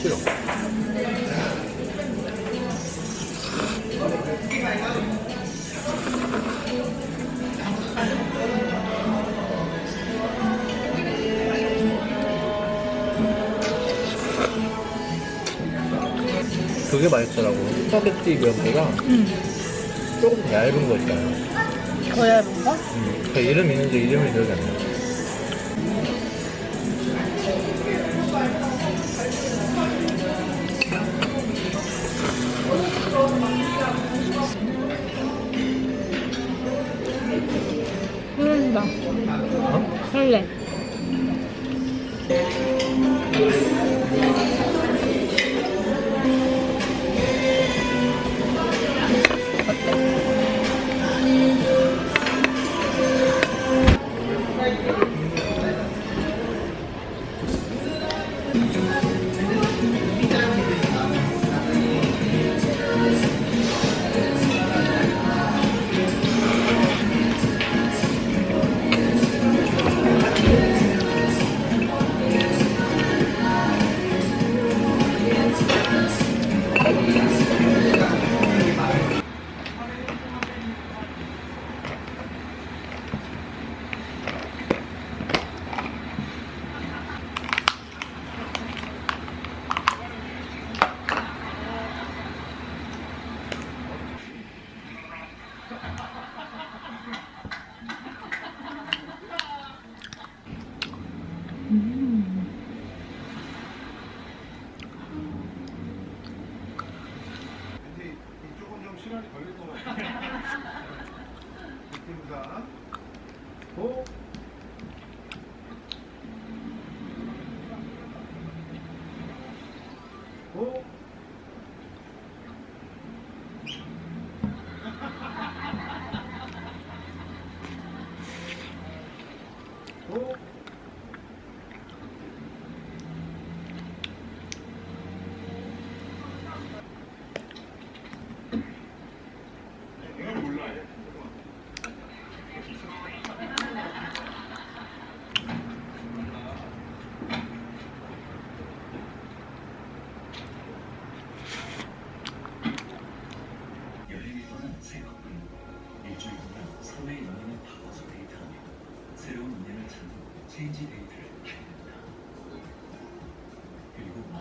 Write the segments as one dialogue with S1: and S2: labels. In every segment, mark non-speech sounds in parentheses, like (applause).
S1: 싫어. 그게 맛있더라고. 스파게티 면보다
S2: 응.
S1: 조금 더 얇은 거 있잖아요.
S2: 더 얇은 거?
S1: 음, 그 이름 있는데 이름이 기억이 안 나.
S3: 시간이 걸릴 것 같아요. (laughs) 느낌상. 고.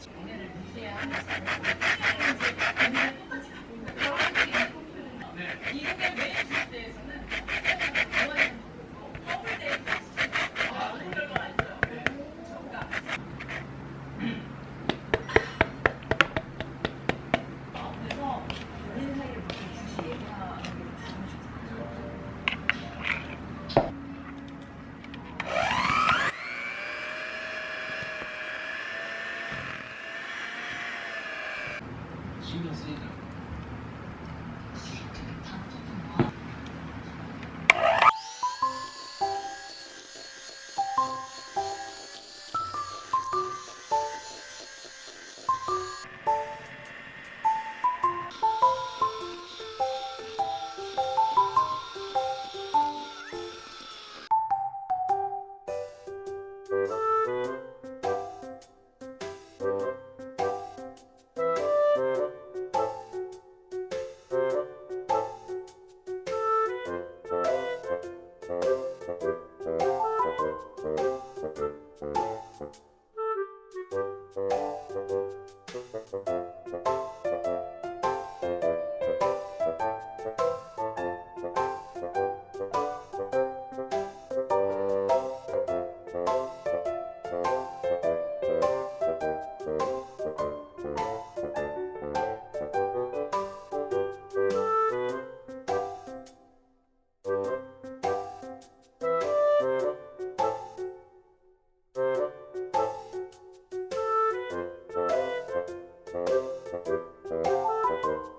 S4: 그리고 마지막 신경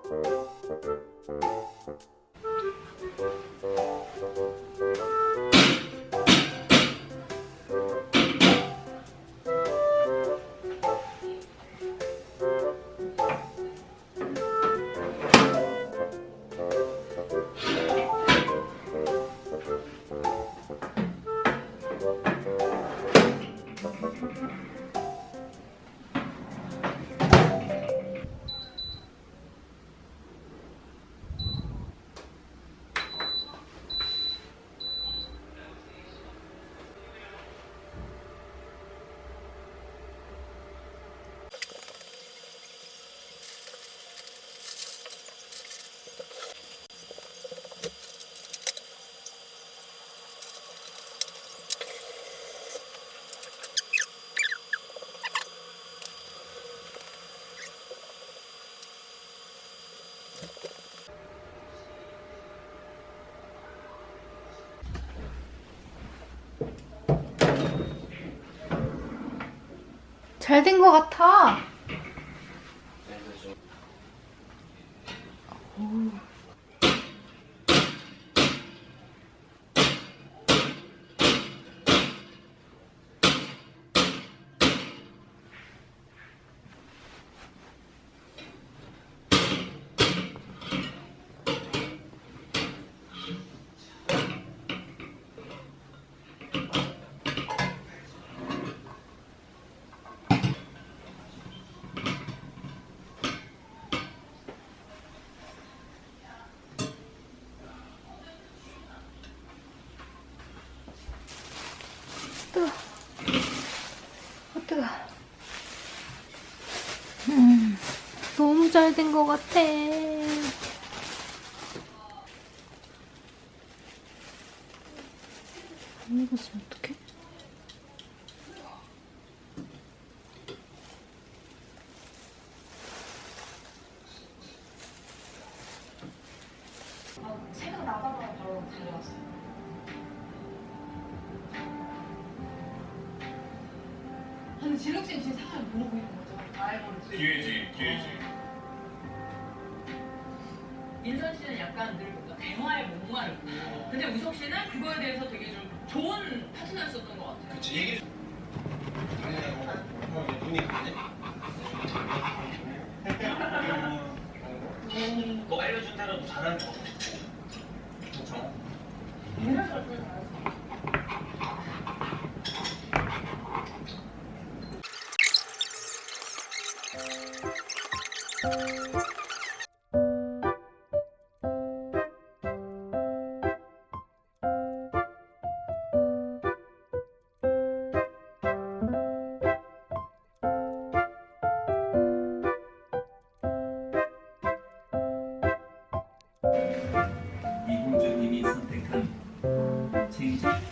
S4: Thank you.
S2: 잘 된 것 같아. 너무 잘된것 같아. 안 익었으면 어떡해?
S4: 책은 나가다가 바로 달려왔어요. 근데 지력진 지금 상황을 모르고 있는 거죠? 알고는 지금.
S5: 기회지, 기회지.
S4: 인선 씨는 약간 늘 대화에 목마르고 근데 우석 씨는 그거에 대해서 되게 좀 좋은 파트너였었던 것 같아요.
S6: 그치 얘기 눈이 가네
S5: 뭐 알려준 대로 잘하는 거. 그렇죠? 체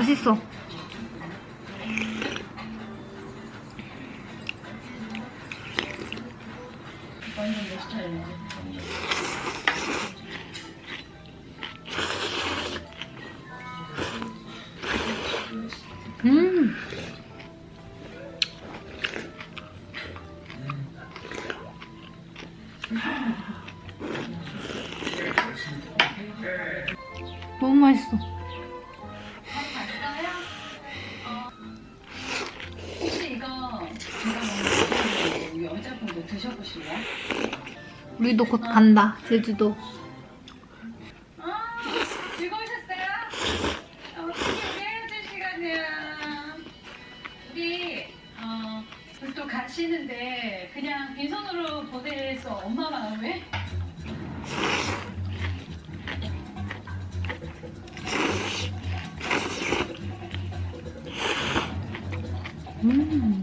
S2: 맛있어. 음.
S4: 제주도
S2: 곧 간다. 제주도.
S7: 가시는데 그냥 빈손으로 보내서 엄마 마음에 음.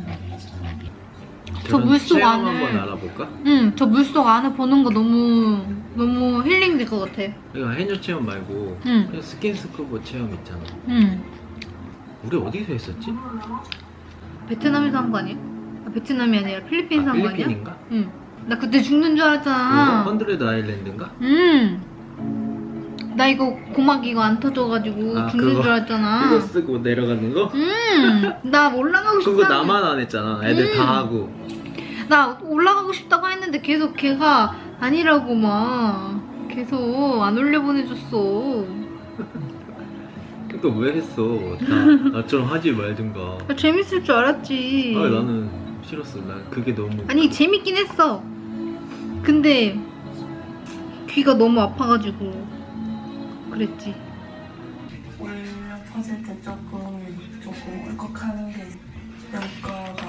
S2: 저 물속 안을-
S8: 한번 알아볼까?
S2: 응, 저 물속 안에 보는 거 너무 너무 힐링 될 것 같아.
S8: 이거 해녀 체험 말고
S2: 응.
S8: 그냥 스킨스쿠버 체험 있잖아.
S2: 응.
S8: 우리 어디서 했었지?
S2: 베트남에서 한 거 아니야? 아, 베트남이 아니라 필리핀에서
S8: 아,
S2: 한거 아니야?
S8: 필리핀인가?
S2: 응. 나 그때 죽는 줄 알았잖아.
S8: 헌드레드 아일랜드인가?
S2: 응. 나 이거 고막 이거 안 터져가지고
S8: 아,
S2: 죽는
S8: 그거-
S2: 줄 알았잖아.
S8: 그거 쓰고 내려가는 거?
S2: 응. 나 올라가고 싶다.
S8: 그거 나만 안 했잖아. 애들
S2: 음.
S8: 다 하고.
S2: 나 올라가고 싶다고 했는데 계속 걔가 아니라고 막 계속 안 올려보내줬어.
S8: 그러니까 (laughs) 왜 했어? 나, 나처럼 하지 말든가.
S2: 아, 재밌을 줄 알았지.
S8: 아, 나는 싫었어. 난 그게 너무.
S2: 아니 재밌긴 했어. 근데 귀가 너무 아파가지고 그랬지.
S9: 울려 퍼질 때 조금 조금 울컥하는 게 여기가